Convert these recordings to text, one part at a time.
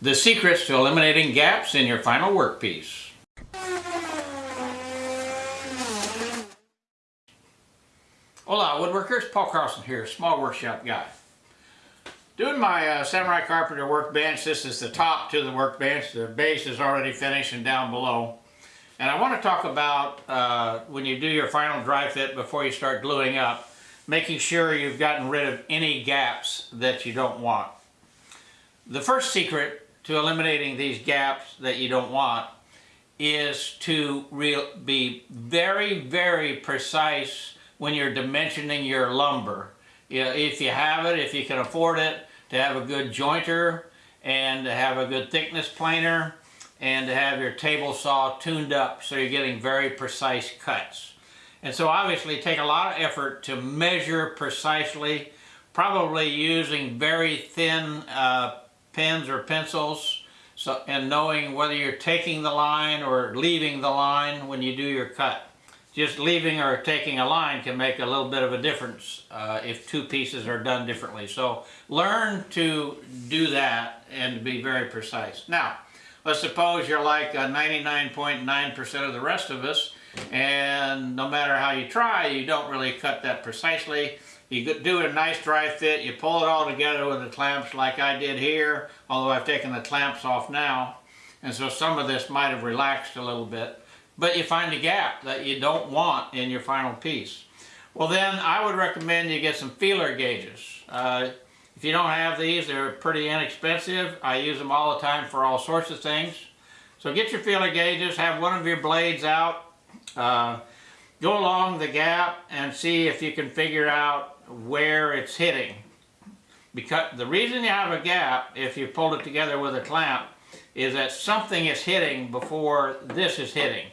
The secrets to eliminating gaps in your final workpiece. Hola woodworkers, Paul Carlson here, small workshop guy. Doing my uh, Samurai Carpenter workbench, this is the top to the workbench, the base is already finished and down below. And I want to talk about uh, when you do your final dry fit before you start gluing up, making sure you've gotten rid of any gaps that you don't want. The first secret to eliminating these gaps that you don't want is to real, be very, very precise when you're dimensioning your lumber. If you have it, if you can afford it, to have a good jointer and to have a good thickness planer and to have your table saw tuned up so you're getting very precise cuts. And so obviously take a lot of effort to measure precisely, probably using very thin uh, pens or pencils so, and knowing whether you're taking the line or leaving the line when you do your cut. Just leaving or taking a line can make a little bit of a difference uh, if two pieces are done differently. So learn to do that and be very precise. Now, let's suppose you're like 99.9% .9 of the rest of us and no matter how you try, you don't really cut that precisely. You could do a nice dry fit, you pull it all together with the clamps like I did here, although I've taken the clamps off now. And so some of this might have relaxed a little bit. But you find a gap that you don't want in your final piece. Well then, I would recommend you get some feeler gauges. Uh, if you don't have these, they're pretty inexpensive. I use them all the time for all sorts of things. So get your feeler gauges, have one of your blades out, uh, go along the gap and see if you can figure out where it's hitting. Because the reason you have a gap, if you pulled it together with a clamp, is that something is hitting before this is hitting.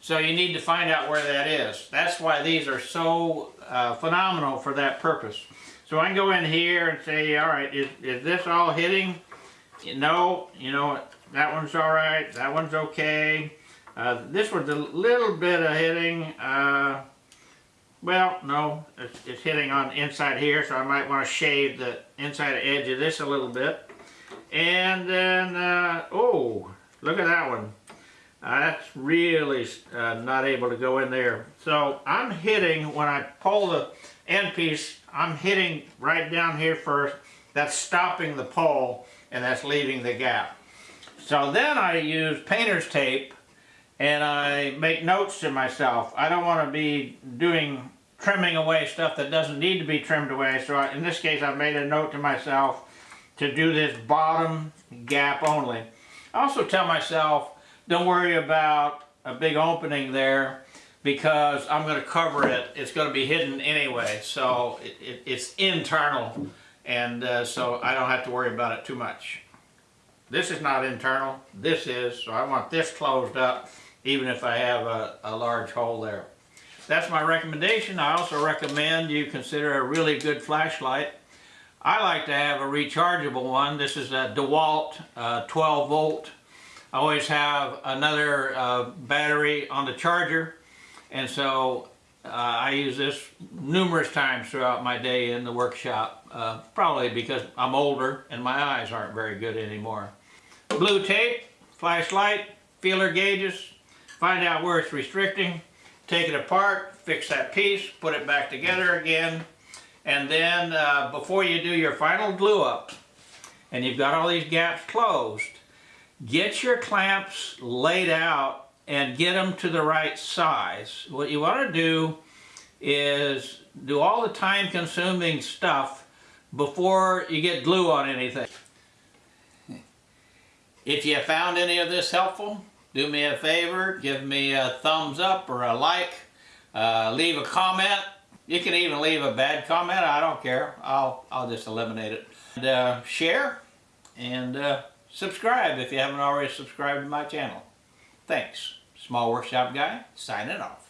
So you need to find out where that is. That's why these are so uh, phenomenal for that purpose. So I can go in here and say, all right, is, is this all hitting? No, you know, that one's all right, that one's okay. Uh, this one's a little bit of hitting. Uh, well, no, it's, it's hitting on the inside here, so I might want to shave the inside edge of this a little bit. And then, uh, oh, look at that one. Uh, that's really uh, not able to go in there. So I'm hitting, when I pull the end piece, I'm hitting right down here first. That's stopping the pull, and that's leaving the gap. So then I use painter's tape and I make notes to myself. I don't want to be doing trimming away stuff that doesn't need to be trimmed away. So I, in this case, I made a note to myself to do this bottom gap only. I also tell myself, don't worry about a big opening there because I'm going to cover it. It's going to be hidden anyway. So it, it, it's internal and uh, so I don't have to worry about it too much. This is not internal. This is. So I want this closed up even if I have a, a large hole there. That's my recommendation. I also recommend you consider a really good flashlight. I like to have a rechargeable one. This is a DeWalt uh, 12 volt. I always have another uh, battery on the charger and so uh, I use this numerous times throughout my day in the workshop, uh, probably because I'm older and my eyes aren't very good anymore. Blue tape, flashlight, feeler gauges, find out where it's restricting, take it apart, fix that piece, put it back together again, and then uh, before you do your final glue up, and you've got all these gaps closed, get your clamps laid out and get them to the right size. What you want to do is do all the time consuming stuff before you get glue on anything. If you found any of this helpful, do me a favor, give me a thumbs up or a like, uh, leave a comment. You can even leave a bad comment, I don't care. I'll, I'll just eliminate it. And, uh, share and uh, subscribe if you haven't already subscribed to my channel. Thanks. Small Workshop Guy, signing off.